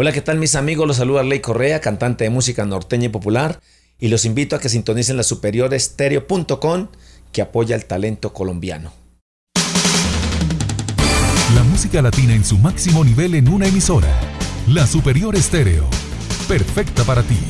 Hola, ¿qué tal mis amigos? Los saluda Ley Correa, cantante de música norteña y popular, y los invito a que sintonicen la superiorestereo.com que apoya el talento colombiano. La música latina en su máximo nivel en una emisora. La Superior Estéreo. Perfecta para ti.